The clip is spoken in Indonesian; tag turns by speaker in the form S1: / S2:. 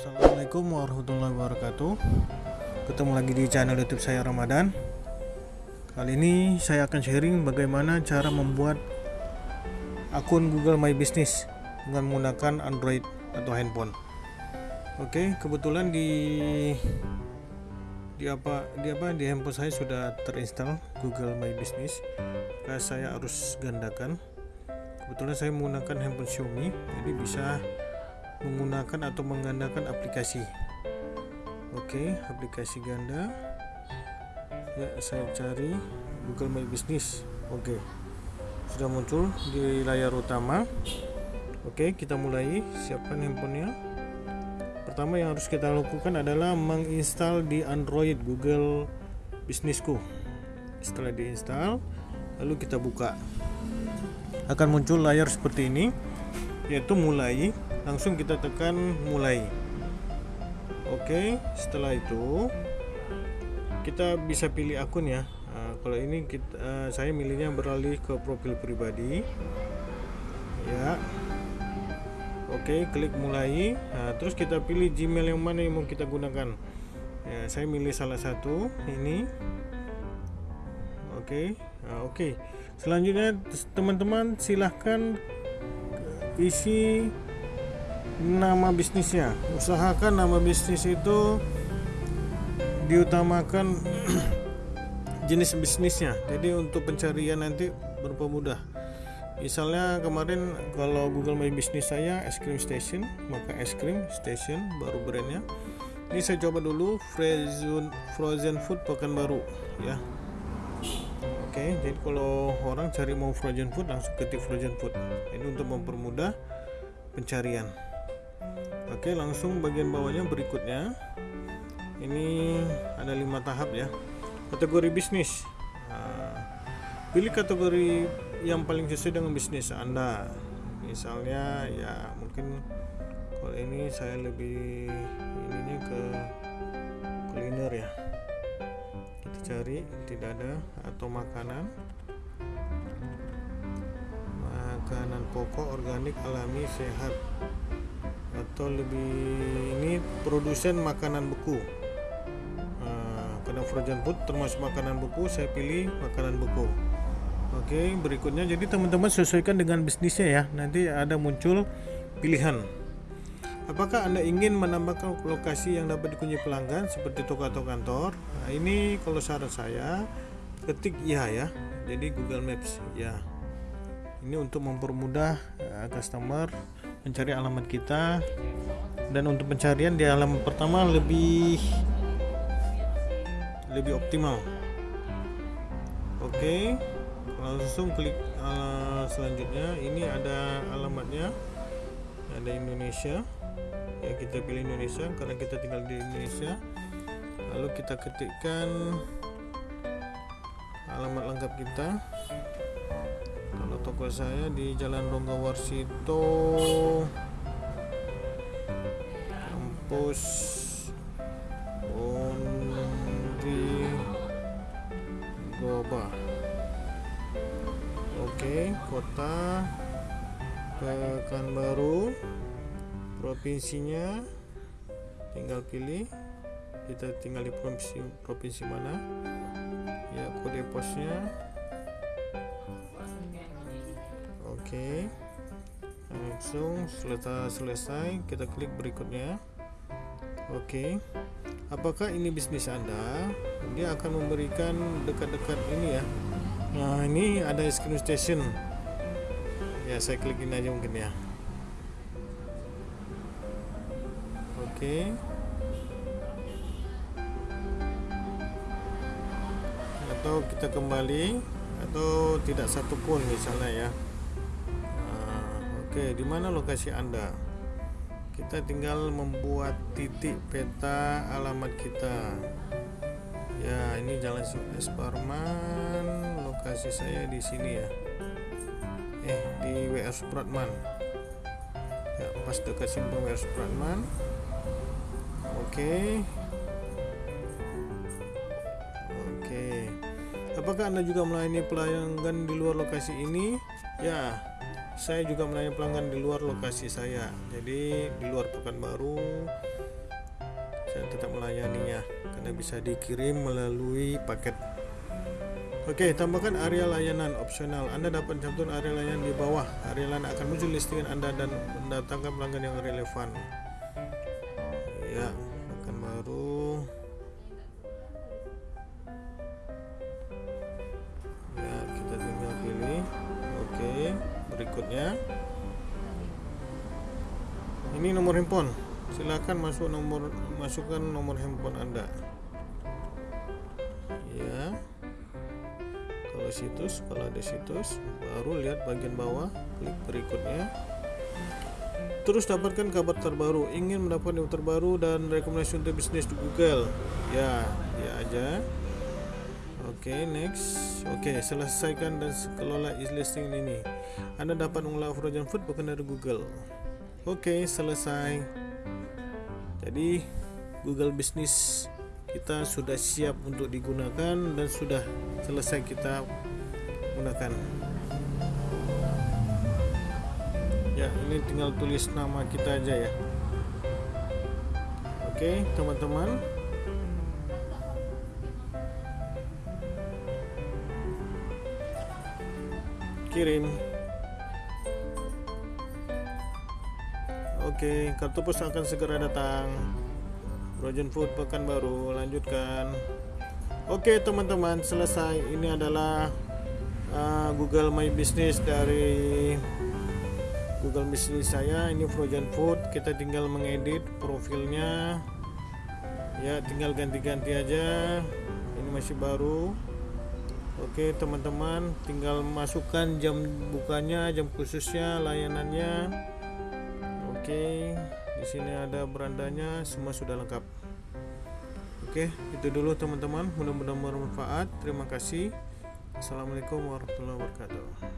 S1: Assalamualaikum warahmatullahi wabarakatuh. Ketemu lagi di channel youtube saya Ramadan. Kali ini saya akan sharing bagaimana cara membuat akun Google My Business dengan menggunakan Android atau handphone. Oke kebetulan di di apa di apa di handphone saya sudah terinstall Google My Business. Maka saya harus gandakan. Kebetulan saya menggunakan handphone Xiaomi jadi bisa menggunakan atau menggandakan aplikasi. Oke aplikasi ganda. Ya saya cari Google My Business. Oke sudah muncul di layar utama. Oke kita mulai. Siapkan handphonenya. Pertama yang harus kita lakukan adalah menginstal di Android Google Businessku. Setelah diinstal lalu kita buka. Akan muncul layar seperti ini yaitu mulai langsung kita tekan mulai. Oke setelah itu kita bisa pilih akun ya. Nah, kalau ini kita, uh, saya milihnya beralih ke profil pribadi. Ya. Oke klik mulai. Nah, terus kita pilih Gmail yang mana yang mau kita gunakan. Ya saya milih salah satu ini. Oke. Nah, oke. Selanjutnya teman-teman silahkan isi nama bisnisnya. Usahakan nama bisnis itu diutamakan jenis bisnisnya. Jadi untuk pencarian nanti berpemudah misalnya kemarin kalau Google My Business saya es krim station maka es krim station baru brandnya. Ini saya coba dulu frozen frozen food pekan baru ya. Oke jadi kalau orang cari mau frozen food langsung ketik frozen food. Ini untuk mempermudah pencarian Oke langsung bagian bawahnya berikutnya. Ini ada lima tahap ya. Kategori bisnis. Nah, pilih kategori yang paling sesuai dengan bisnis anda. Misalnya ya mungkin kalau ini saya lebih ininya ke kuliner ya. Kita cari tidak ada atau makanan. Makanan pokok organik alami sehat atau lebih ini produsen makanan beku. Nah, karena frozen food termasuk makanan beku saya pilih makanan beku. Oke berikutnya jadi teman-teman sesuaikan dengan bisnisnya ya. Nanti ada muncul pilihan. Apakah anda ingin menambahkan lokasi yang dapat dikunjungi pelanggan seperti toko atau kantor? Nah, ini kalau saran saya ketik ya ya. Jadi Google Maps ya. Ini untuk mempermudah uh, customer mencari alamat kita. Dan untuk pencarian di alamat pertama lebih lebih optimal. Oke okay. langsung klik uh, selanjutnya. Ini ada alamatnya. Ada Indonesia. Ya kita pilih Indonesia karena kita tinggal di Indonesia. Lalu kita ketikkan alamat lengkap kita toko saya di Jalan Rongga Warsito kampus Undi Goba oke kota Pekanbaru. Provinsinya tinggal pilih. Kita tinggal di provinsi provinsi mana? Ya kode posnya Oke. Langsung selesai selesai. Kita klik berikutnya. Oke. Apakah ini bisnis Anda? Dia akan memberikan dekat-dekat ini ya. Nah ini ada es station. Ya saya klikin aja mungkin ya. Oke. Atau kita kembali atau tidak satupun misalnya ya Oke, di mana lokasi Anda? Kita tinggal membuat titik peta alamat kita. Ya, ini Jalan Esparman, lokasi saya di sini ya. Eh, di WR Supratman. Ya, pas dekat simpang WR Supratman. Oke. Oke. Apakah Anda juga melayani pelanggan di luar lokasi ini? Ya, saya juga melayani pelanggan di luar lokasi saya jadi di luar Pekanbaru saya tetap melayaninya karena bisa dikirim melalui paket Oke, tambahkan area layanan opsional. Anda dapat cantumkan area layanan di bawah. Area layanan akan muncul listingan Anda dan mendatangkan pelanggan yang relevan. Ya, akan baru. Berikutnya. Ini nomor handphone. Silakan masuk nomor masukkan nomor handphone Anda. Ya kalau situs kalau ada situs baru lihat bagian bawah klik berikutnya terus dapatkan kabar terbaru ingin mendapat info terbaru dan rekomendasi untuk bisnis di Google ya ya aja oke okay, next. Oke okay, selesaikan dan kelola is listing ini. Anda dapat mengelola frozen food bukan dari Google. Oke okay, selesai. Jadi Google Business kita sudah siap untuk digunakan dan sudah selesai kita gunakan. Ya ini tinggal tulis nama kita aja ya. Oke teman-teman kirim oke kartu pos akan segera datang. Frozen Food baru lanjutkan. Oke teman-teman selesai. Ini adalah uh, Google My Business dari Google Business saya. Ini Frozen Food. Kita tinggal mengedit profilnya. Ya tinggal ganti-ganti aja. Ini masih baru Oke teman-teman tinggal masukkan jam bukanya jam khususnya layanannya. Oke di sini ada berandanya semua sudah lengkap. Oke itu dulu teman-teman. Mudah-mudahan bermanfaat. Terima kasih. Assalamualaikum warahmatullahi wabarakatuh